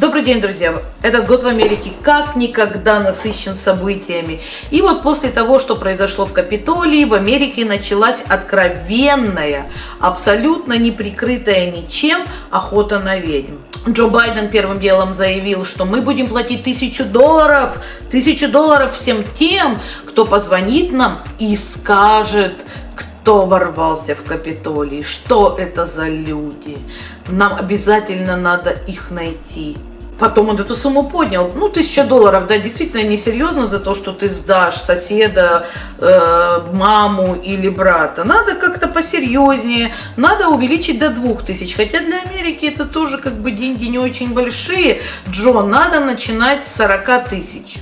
Добрый день, друзья! Этот год в Америке как никогда насыщен событиями. И вот после того, что произошло в Капитолии, в Америке началась откровенная, абсолютно неприкрытая ничем охота на ведьм. Джо Байден первым делом заявил, что мы будем платить тысячу долларов, тысячу долларов всем тем, кто позвонит нам и скажет, кто ворвался в Капитолий, что это за люди. Нам обязательно надо их найти. Потом он эту сумму поднял. Ну, тысяча долларов, да, действительно несерьезно за то, что ты сдашь соседа, э, маму или брата. Надо как-то посерьезнее, надо увеличить до двух тысяч. Хотя для Америки это тоже как бы деньги не очень большие. Джо, надо начинать с 40 тысяч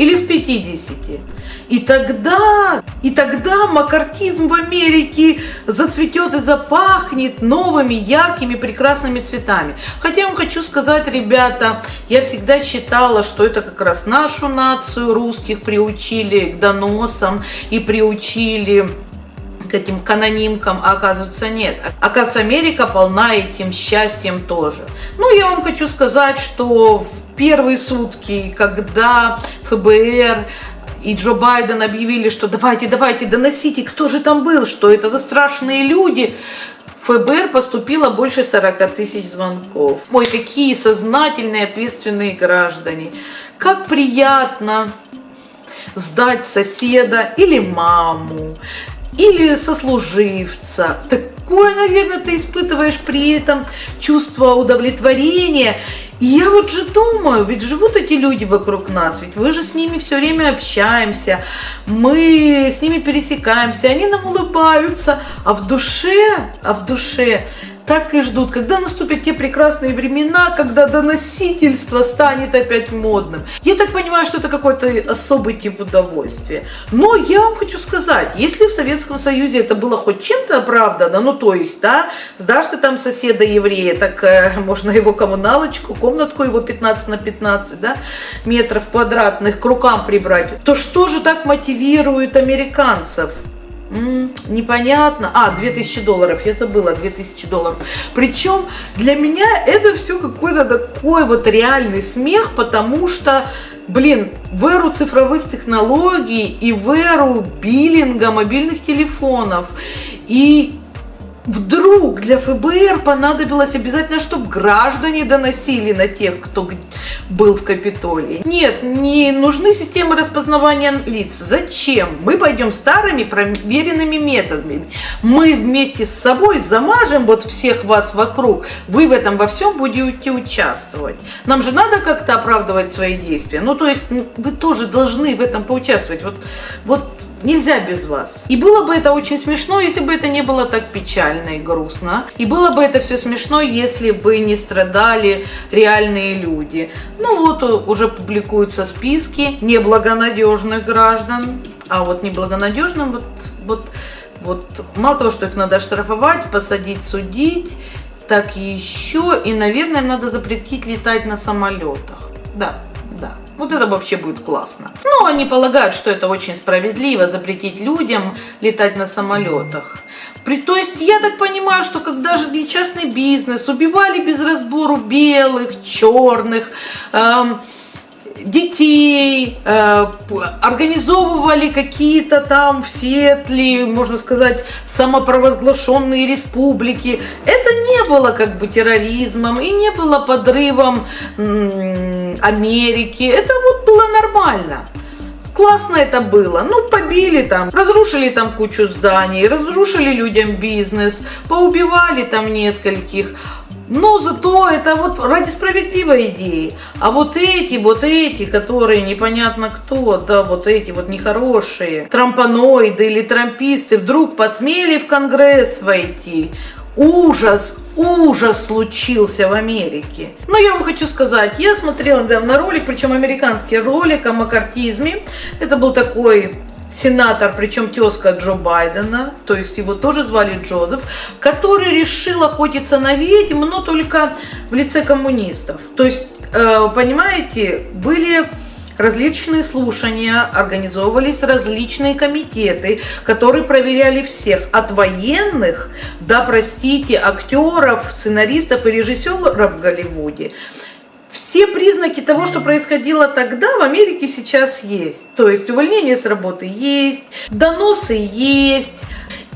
или с 50. И тогда, и тогда макартизм в Америке зацветет и запахнет новыми, яркими, прекрасными цветами. Хотя я вам хочу сказать, ребята, я всегда считала, что это как раз нашу нацию русских приучили к доносам и приучили к этим канонимкам, а оказывается нет. Оказывается, Америка полна этим счастьем тоже. Ну, я вам хочу сказать, что первые сутки, когда ФБР и Джо Байден объявили, что давайте, давайте, доносите, кто же там был, что это за страшные люди, ФБР поступило больше 40 тысяч звонков. Ой, какие сознательные, ответственные граждане. Как приятно сдать соседа или маму, или сослуживца. Такое, наверное, ты испытываешь при этом чувство удовлетворения. И я вот же думаю, ведь живут эти люди вокруг нас, ведь мы же с ними все время общаемся, мы с ними пересекаемся, они нам улыбаются, а в душе, а в душе так и ждут, когда наступят те прекрасные времена, когда доносительство станет опять модным. Я так понимаю, что это какой-то особый тип удовольствия. Но я вам хочу сказать, если в Советском Союзе это было хоть чем-то оправдано, ну то есть, да, сдашь ты там соседа еврея, так э, можно его коммуналочку, комнатку его 15 на 15, да, метров квадратных к рукам прибрать, то что же так мотивирует американцев? Непонятно. А, 2000 долларов, я забыла, 2000 долларов. Причем для меня это все какой-то такой вот реальный смех, потому что, блин, в эру цифровых технологий и в эру биллинга мобильных телефонов и Вдруг для ФБР понадобилось обязательно, чтобы граждане доносили на тех, кто был в Капитолии. Нет, не нужны системы распознавания лиц. Зачем? Мы пойдем старыми проверенными методами. Мы вместе с собой замажем вот всех вас вокруг. Вы в этом во всем будете участвовать. Нам же надо как-то оправдывать свои действия. Ну, то есть вы тоже должны в этом поучаствовать. Вот, вот Нельзя без вас. И было бы это очень смешно, если бы это не было так печально и грустно. И было бы это все смешно, если бы не страдали реальные люди. Ну вот уже публикуются списки неблагонадежных граждан. А вот неблагонадежным вот, вот, вот мало того, что их надо штрафовать, посадить, судить, так еще и, наверное, надо запретить летать на самолетах. Да, вот это вообще будет классно. Ну, они полагают, что это очень справедливо, запретить людям летать на самолетах. При, то есть, я так понимаю, что когда же для частный бизнес убивали без разбору белых, черных, эм, детей, э, организовывали какие-то там в Сиэтле, можно сказать, самопровозглашенные республики. Это не было как бы терроризмом и не было подрывом Америки. Это вот было нормально. Классно это было. Ну, побили там, разрушили там кучу зданий, разрушили людям бизнес, поубивали там нескольких. Но зато это вот ради справедливой идеи. А вот эти, вот эти, которые непонятно кто, да, вот эти вот нехорошие, трампаноиды или трамписты вдруг посмели в Конгресс войти. Ужас, ужас случился в Америке. Но я вам хочу сказать, я смотрела недавно ролик, причем американский ролик о макартизме. Это был такой сенатор, причем тезка Джо Байдена, то есть его тоже звали Джозеф, который решил охотиться на ведьм, но только в лице коммунистов. То есть, э, понимаете, были различные слушания, организовывались различные комитеты, которые проверяли всех, от военных до, простите, актеров, сценаристов и режиссеров в Голливуде. все признаки того, что происходило тогда, в Америке сейчас есть. То есть увольнение с работы есть, доносы есть,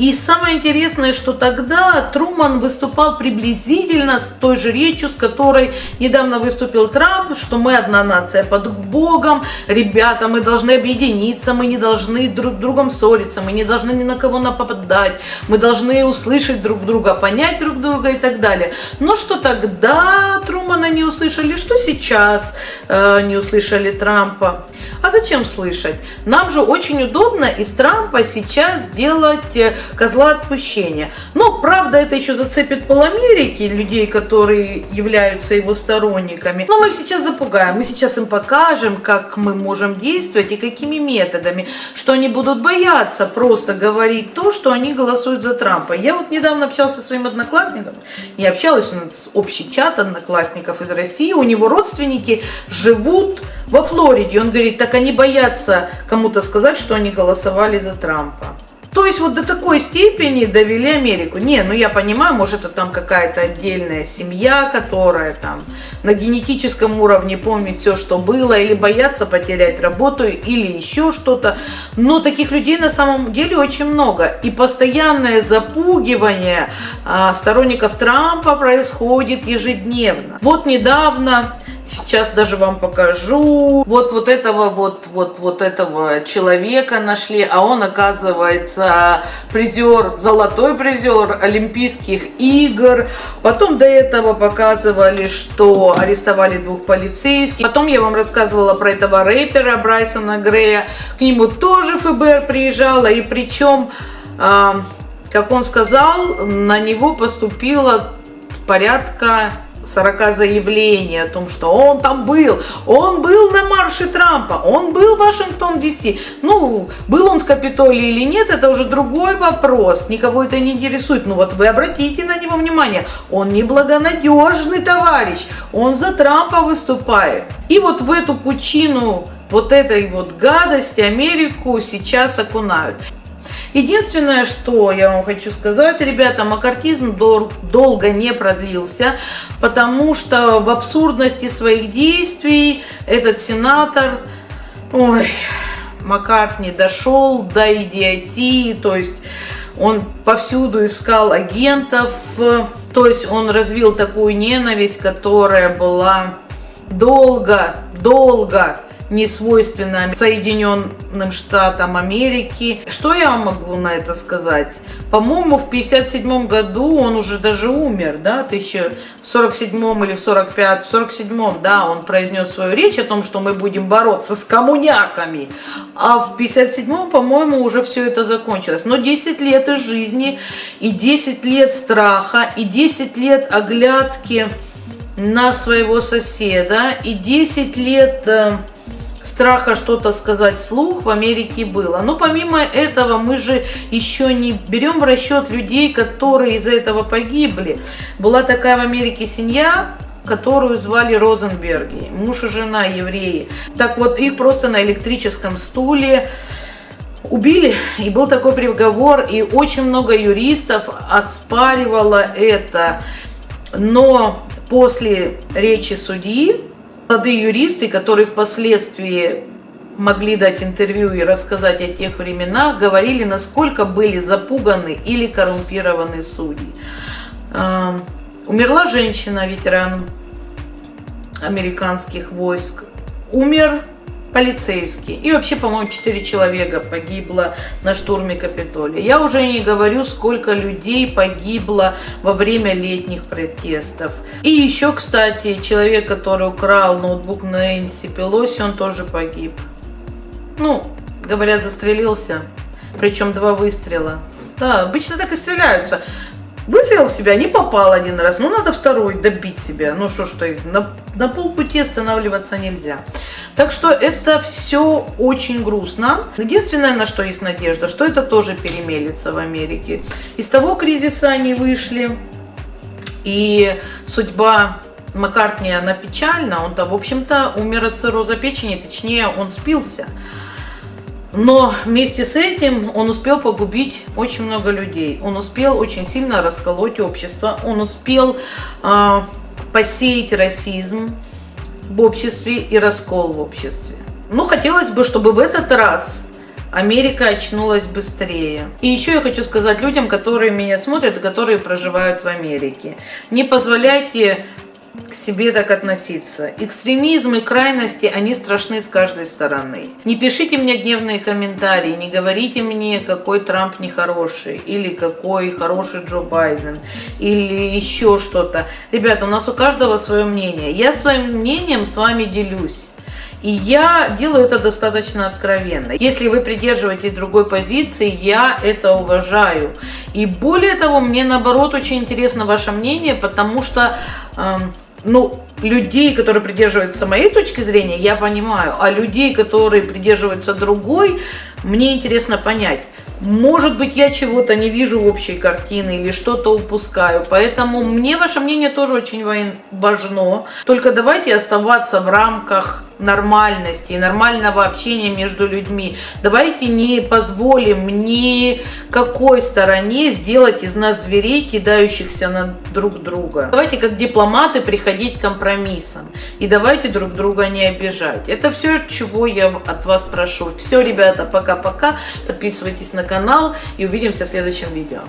и самое интересное, что тогда Труман выступал приблизительно с той же речью, с которой недавно выступил Трамп, что мы одна нация под Богом, ребята, мы должны объединиться, мы не должны друг другом ссориться, мы не должны ни на кого нападать, мы должны услышать друг друга, понять друг друга и так далее. Но что тогда Трумана не услышали, что сейчас э, не услышали Трампа. А зачем слышать? Нам же очень удобно из Трампа сейчас сделать э, козла отпущения. Но, правда, это еще зацепит пол Америки, людей, которые являются его сторонниками. Но мы их сейчас запугаем, мы сейчас им покажем, как мы можем действовать и какими методами, что они будут бояться просто говорить то, что они голосуют за Трампа. Я вот недавно общался со своим одноклассником, я общалась с общий чат одноклассников из России, у него родственники живут во Флориде. Он говорит, так они боятся кому-то сказать, что они голосовали за Трампа. То есть вот до такой степени довели Америку. Не, ну я понимаю, может это там какая-то отдельная семья, которая там на генетическом уровне помнит все, что было, или боятся потерять работу, или еще что-то. Но таких людей на самом деле очень много. И постоянное запугивание а, сторонников Трампа происходит ежедневно. Вот недавно Сейчас даже вам покажу. Вот вот этого вот вот вот этого человека нашли, а он оказывается призер, золотой призер Олимпийских игр. Потом до этого показывали, что арестовали двух полицейских. Потом я вам рассказывала про этого рэпера Брайсона Грея. К нему тоже ФБР приезжала, и причем, э, как он сказал, на него поступило порядка 40 заявлений о том, что он там был, он был на марше Трампа, он был в Вашингтон ДС. Ну, был он в Капитолии или нет, это уже другой вопрос, никого это не интересует. Ну вот вы обратите на него внимание, он неблагонадежный товарищ, он за Трампа выступает. И вот в эту пучину вот этой вот гадости Америку сейчас окунают. Единственное, что я вам хочу сказать, ребята, макартизм дол долго не продлился, потому что в абсурдности своих действий этот сенатор, ой, Маккарт не дошел до идиотии, то есть он повсюду искал агентов, то есть он развил такую ненависть, которая была долго, долго не свойственно Соединенным Штатам Америки. Что я могу на это сказать? По-моему, в 57 году он уже даже умер, да, тысяча в 47 или в 45, в 47, да, он произнес свою речь о том, что мы будем бороться с коммуняками. А в 57, по-моему, уже все это закончилось. Но 10 лет из жизни, и 10 лет страха, и 10 лет оглядки на своего соседа, и 10 лет э, страха что-то сказать вслух в Америке было. Но помимо этого мы же еще не берем в расчет людей, которые из-за этого погибли. Была такая в Америке семья, которую звали Розенберги, муж и жена евреи. Так вот, их просто на электрическом стуле убили, и был такой приговор, и очень много юристов оспаривало это. Но после речи судьи молодые юристы, которые впоследствии могли дать интервью и рассказать о тех временах, говорили, насколько были запуганы или коррумпированы судьи. Эм, умерла женщина, ветеран американских войск. Умер полицейский. И вообще, по-моему, 4 человека погибло на штурме Капитолия. Я уже не говорю, сколько людей погибло во время летних протестов. И еще, кстати, человек, который украл ноутбук Нэнси Пелоси, он тоже погиб. Ну, говорят, застрелился. Причем два выстрела. Да, обычно так и стреляются. Выстрелил в себя, не попал один раз, ну надо второй добить себя. Ну что ж ты, на, на полпути останавливаться нельзя. Так что это все очень грустно. Единственное, на что есть надежда, что это тоже перемелится в Америке. Из того кризиса они вышли, и судьба Маккартни, она печальна. Он-то, в общем-то, умер от цирроза печени, точнее, он спился. Но вместе с этим он успел погубить очень много людей. Он успел очень сильно расколоть общество. Он успел э, посеять расизм. в обществе и раскол в обществе. Ну, хотелось бы, чтобы в этот раз Америка очнулась быстрее. И еще я хочу сказать людям, которые меня смотрят и которые проживают в Америке. Не позволяйте к себе так относиться. Экстремизм и крайности, они страшны с каждой стороны. Не пишите мне гневные комментарии, не говорите мне, какой Трамп нехороший, или какой хороший Джо Байден, или еще что-то. Ребята, у нас у каждого свое мнение. Я своим мнением с вами делюсь. И я делаю это достаточно откровенно. Если вы придерживаетесь другой позиции, я это уважаю. И более того, мне наоборот очень интересно ваше мнение, потому что, эм, ну, людей, которые придерживаются моей точки зрения, я понимаю, а людей, которые придерживаются другой, мне интересно понять. Может быть, я чего-то не вижу в общей картины или что-то упускаю. Поэтому мне ваше мнение тоже очень важно. Только давайте оставаться в рамках нормальности и нормального общения между людьми. Давайте не позволим ни какой стороне сделать из нас зверей, кидающихся на друг друга. Давайте как дипломаты приходить к компромиссам. И давайте друг друга не обижать. Это все, чего я от вас прошу. Все, ребята, пока-пока. Подписывайтесь на канал и увидимся в следующем видео.